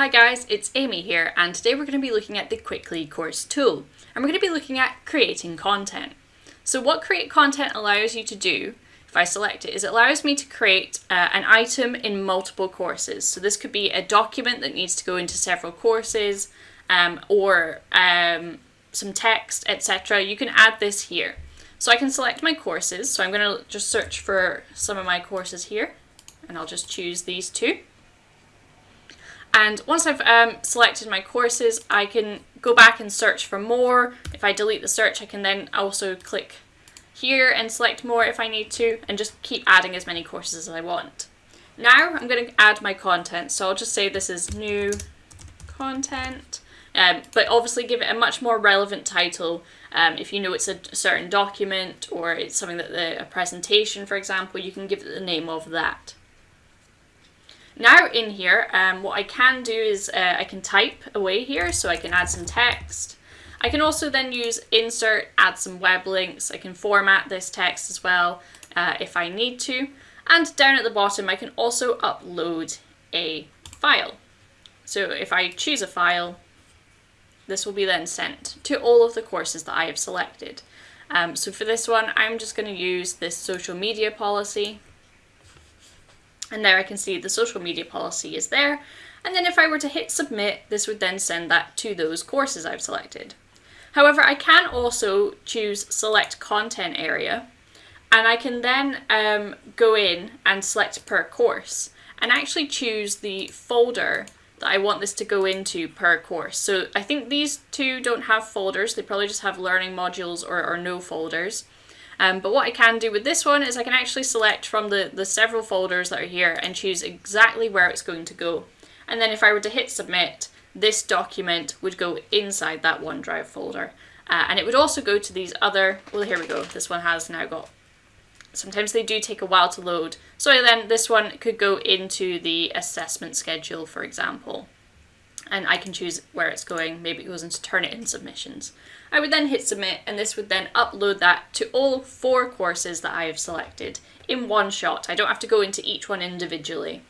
Hi guys, it's Amy here and today we're going to be looking at the Quickly course tool and we're going to be looking at creating content. So what create content allows you to do, if I select it, is it allows me to create uh, an item in multiple courses. So this could be a document that needs to go into several courses um, or um, some text, etc. You can add this here. So I can select my courses. So I'm going to just search for some of my courses here and I'll just choose these two. And once I've um, selected my courses, I can go back and search for more. If I delete the search, I can then also click here and select more if I need to, and just keep adding as many courses as I want. Now I'm going to add my content, so I'll just say this is new content, um, but obviously give it a much more relevant title. Um, if you know it's a certain document or it's something that the, a presentation, for example, you can give it the name of that. Now in here, um, what I can do is uh, I can type away here, so I can add some text. I can also then use insert, add some web links. I can format this text as well uh, if I need to. And down at the bottom, I can also upload a file. So if I choose a file, this will be then sent to all of the courses that I have selected. Um, so for this one, I'm just going to use this social media policy. And there I can see the social media policy is there. And then if I were to hit submit, this would then send that to those courses I've selected. However, I can also choose select content area and I can then um, go in and select per course and actually choose the folder that I want this to go into per course. So I think these two don't have folders, they probably just have learning modules or, or no folders. Um, but what I can do with this one is I can actually select from the, the several folders that are here and choose exactly where it's going to go. And then if I were to hit submit, this document would go inside that OneDrive folder. Uh, and it would also go to these other, well here we go, this one has now got, sometimes they do take a while to load. So then this one could go into the assessment schedule, for example and I can choose where it's going. Maybe it goes into Turnitin submissions. I would then hit submit and this would then upload that to all four courses that I have selected in one shot. I don't have to go into each one individually.